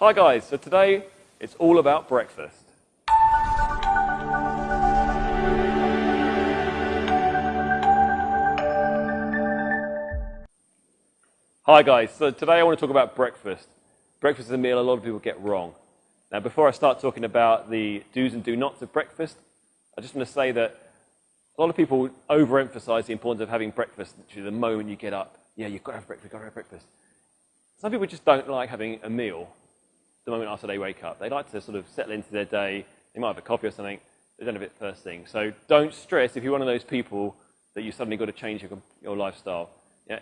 Hi guys, so today it's all about breakfast. Hi guys, so today I want to talk about breakfast. Breakfast is a meal a lot of people get wrong. Now before I start talking about the do's and do nots of breakfast, I just want to say that a lot of people overemphasize the importance of having breakfast literally the moment you get up. Yeah, you've got to have breakfast, you've got to have breakfast. Some people just don't like having a meal the moment after they wake up. They like to sort of settle into their day. They might have a coffee or something. They don't have it first thing. So don't stress if you're one of those people that you suddenly got to change your, your lifestyle. Yeah?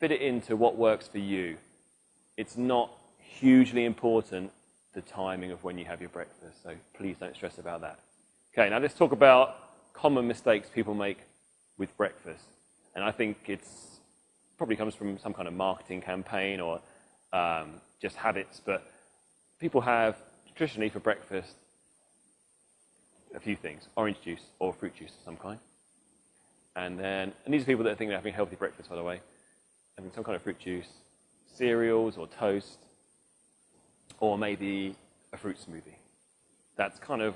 Fit it into what works for you. It's not hugely important the timing of when you have your breakfast. So please don't stress about that. Okay, now let's talk about common mistakes people make with breakfast. And I think it's probably comes from some kind of marketing campaign or um, just habits, but people have traditionally for breakfast a few things, orange juice or fruit juice of some kind. And then, and these are people that think they're having a healthy breakfast, by the way, having some kind of fruit juice, cereals or toast, or maybe a fruit smoothie. That's kind of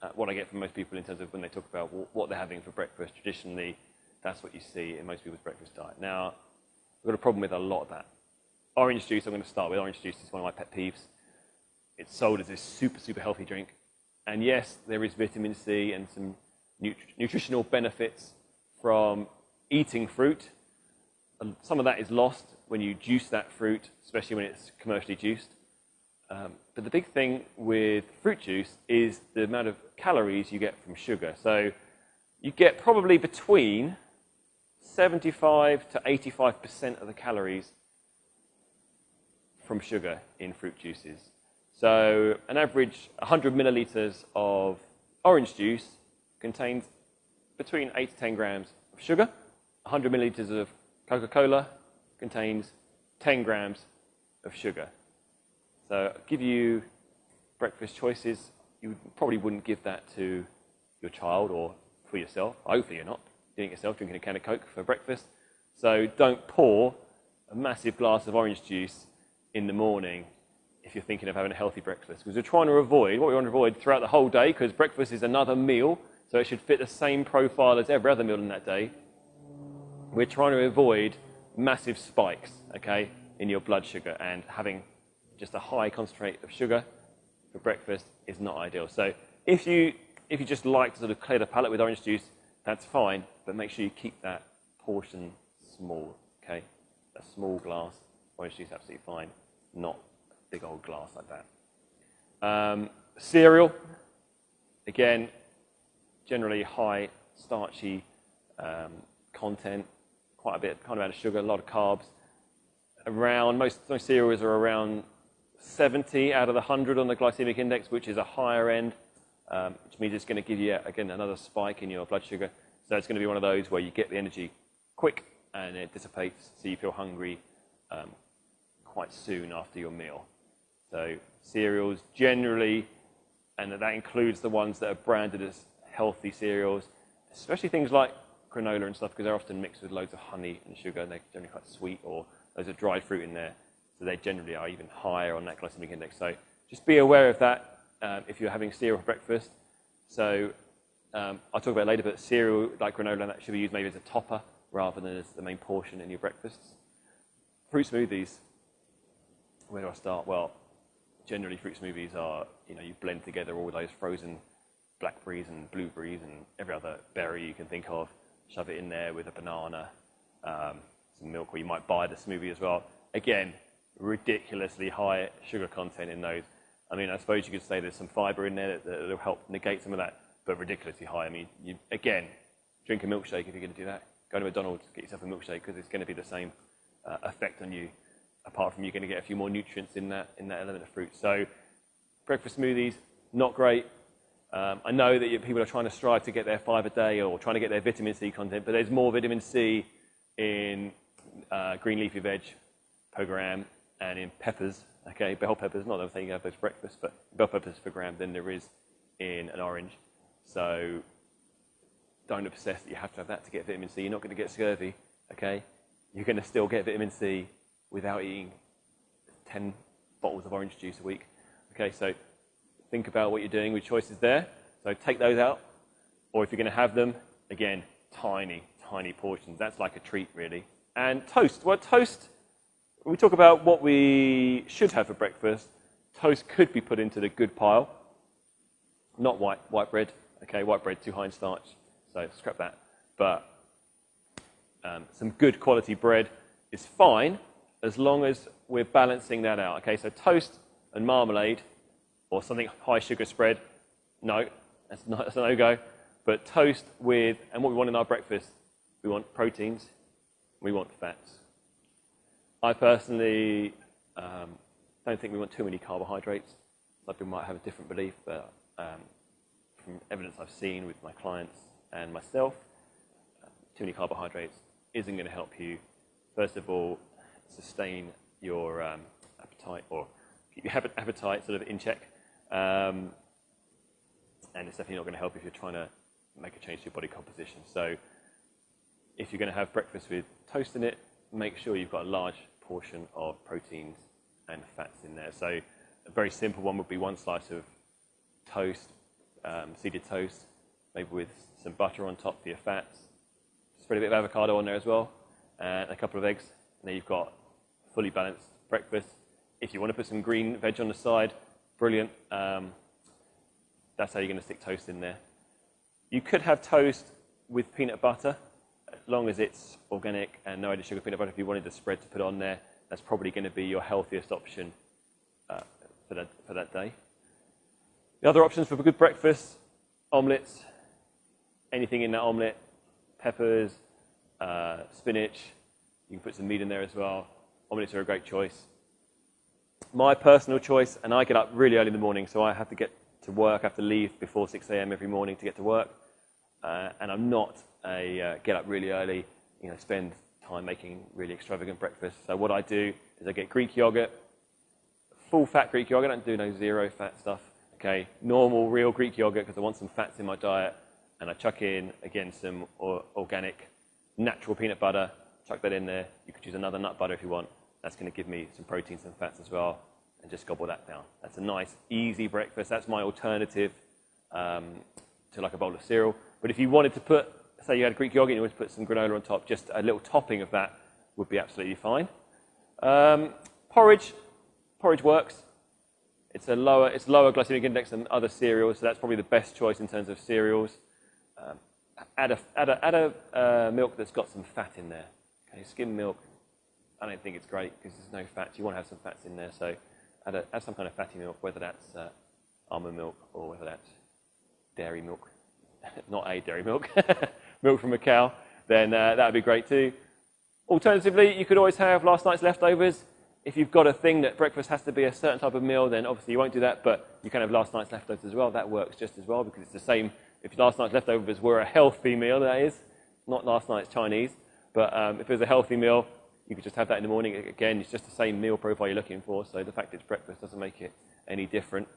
uh, what I get from most people in terms of when they talk about what they're having for breakfast. Traditionally, that's what you see in most people's breakfast diet. Now, I've got a problem with a lot of that. Orange juice, I'm going to start with. Orange juice is one of my pet peeves. It's sold as this super, super healthy drink. And yes, there is vitamin C and some nut nutritional benefits from eating fruit. And Some of that is lost when you juice that fruit, especially when it's commercially juiced. Um, but the big thing with fruit juice is the amount of calories you get from sugar. So you get probably between 75 to 85% of the calories from sugar in fruit juices. So an average 100 milliliters of orange juice contains between 8 to 10 grams of sugar. 100 milliliters of Coca-Cola contains 10 grams of sugar. So I'll give you breakfast choices. You probably wouldn't give that to your child or for yourself. Hopefully you're not doing it yourself, drinking a can of Coke for breakfast. So don't pour a massive glass of orange juice in the morning if you're thinking of having a healthy breakfast. Because we're trying to avoid, what we want to avoid throughout the whole day, because breakfast is another meal, so it should fit the same profile as every other meal in that day. We're trying to avoid massive spikes, okay, in your blood sugar and having just a high concentrate of sugar for breakfast is not ideal. So if you, if you just like to sort of clear the palate with orange juice, that's fine, but make sure you keep that portion small, okay? A small glass, orange juice absolutely fine, not big old glass like that. Um, cereal, again, generally high starchy um, content, quite a bit, kind of amount of sugar, a lot of carbs. Around, most, most cereals are around 70 out of the 100 on the glycemic index, which is a higher end, um, which means it's going to give you, again, another spike in your blood sugar. So it's going to be one of those where you get the energy quick and it dissipates, so you feel hungry um, quite soon after your meal. So cereals generally, and that includes the ones that are branded as healthy cereals, especially things like granola and stuff, because they're often mixed with loads of honey and sugar, and they're generally quite sweet, or there's a dried fruit in there. So they generally are even higher on that glycemic index. So just be aware of that um, if you're having cereal for breakfast. So um, I'll talk about later, but cereal like granola that should be used maybe as a topper rather than as the main portion in your breakfasts. Fruit smoothies. Where do I start? Well, generally fruit smoothies are, you know, you blend together all those frozen blackberries and blueberries and every other berry you can think of, shove it in there with a banana, um, some milk, or you might buy the smoothie as well. Again, ridiculously high sugar content in those. I mean, I suppose you could say there's some fiber in there that, will help negate some of that, but ridiculously high. I mean, you, again, drink a milkshake if you're going to do that. Go to McDonald's, get yourself a milkshake because it's going to be the same uh, effect on you. Apart from you're going to get a few more nutrients in that in that element of fruit. So, breakfast smoothies not great. Um, I know that people are trying to strive to get their five a day or trying to get their vitamin C content, but there's more vitamin C in uh, green leafy veg per gram and in peppers, okay, bell peppers, not I'm you have those breakfast, but bell peppers per gram than there is in an orange. So don't obsess that you have to have that to get vitamin C. You're not going to get scurvy, okay? You're going to still get vitamin C without eating 10 bottles of orange juice a week. Okay, so think about what you're doing with choices there. So take those out, or if you're going to have them, again, tiny, tiny portions. That's like a treat, really. And toast. Well, toast, we talk about what we should have for breakfast, toast could be put into the good pile. Not white, white bread. Okay, white bread, too high in starch, so scrap that. But um, some good quality bread is fine as long as we're balancing that out. Okay, so toast and marmalade or something high sugar spread, no, that's, not, that's a no-go. But toast with, and what we want in our breakfast, we want proteins, we want fats. I personally um, don't think we want too many carbohydrates. Some people might have a different belief, but um, from evidence I've seen with my clients and myself, too many carbohydrates isn't going to help you, first of all, sustain your um, appetite or keep your appetite sort of in check. Um, and it's definitely not going to help if you're trying to make a change to your body composition. So if you're going to have breakfast with toast in it, make sure you've got a large portion of proteins and fats in there. So a very simple one would be one slice of toast, um, seeded toast, maybe with some butter on top for your fats. Spread a bit of avocado on there as well, and a couple of eggs. And then you've got fully balanced breakfast. If you want to put some green veg on the side, brilliant. Um, that's how you're going to stick toast in there. You could have toast with peanut butter, as long as it's organic and no added sugar peanut butter. If you wanted the spread to put on there, that's probably going to be your healthiest option uh, for, that, for that day. The other options for a good breakfast, omelettes, anything in that omelette, peppers, uh, spinach. You can put some meat in there as well. Omelettes are a great choice. My personal choice, and I get up really early in the morning, so I have to get to work. I have to leave before 6 a.m. every morning to get to work. Uh, and I'm not a uh, get up really early, you know, spend time making really extravagant breakfast. So what I do is I get Greek yogurt, full fat Greek yogurt. I don't do no zero fat stuff. Okay, normal, real Greek yogurt because I want some fats in my diet. And I chuck in, again, some organic, natural peanut butter. Chuck that in there. You could use another nut butter if you want. That's going to give me some proteins and fats as well and just gobble that down. That's a nice, easy breakfast. That's my alternative um, to like a bowl of cereal. But if you wanted to put, say you had Greek yogurt and you wanted to put some granola on top, just a little topping of that would be absolutely fine. Um, porridge, porridge works. It's a lower, it's lower glycemic index than other cereals, so that's probably the best choice in terms of cereals. Um, add a, add a, add a uh, milk that's got some fat in there. Okay, skim milk, I don't think it's great because there's no fat. You want to have some fats in there, so add, a, add some kind of fatty milk, whether that's uh, almond milk or whether that's dairy milk, not a dairy milk, milk from a cow, then uh, that would be great too. Alternatively, you could always have last night's leftovers. If you've got a thing that breakfast has to be a certain type of meal, then obviously you won't do that, but you can have last night's leftovers as well. That works just as well because it's the same. If last night's leftovers were a healthy meal, that is, not last night's Chinese, but um, if it was a healthy meal, you could just have that in the morning. Again, it's just the same meal profile you're looking for, so the fact it's breakfast doesn't make it any different.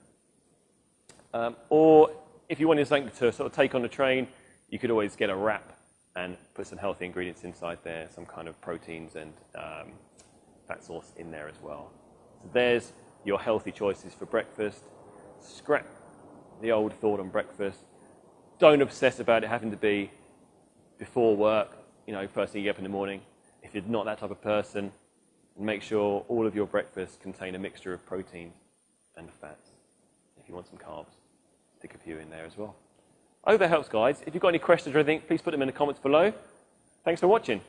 Um, or if you wanted something to sort of take on the train, you could always get a wrap and put some healthy ingredients inside there, some kind of proteins and um, fat source in there as well. So there's your healthy choices for breakfast. Scrap the old thought on breakfast. Don't obsess about it having to be before work, you know, first thing you get up in the morning. If you're not that type of person, make sure all of your breakfasts contain a mixture of protein and fats. If you want some carbs, stick a few in there as well. I hope that helps, guys. If you've got any questions or anything, please put them in the comments below. Thanks for watching.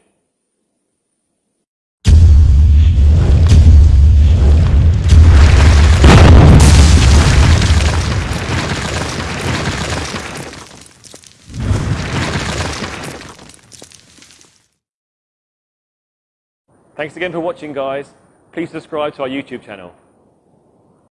Thanks again for watching, guys. Please subscribe to our YouTube channel.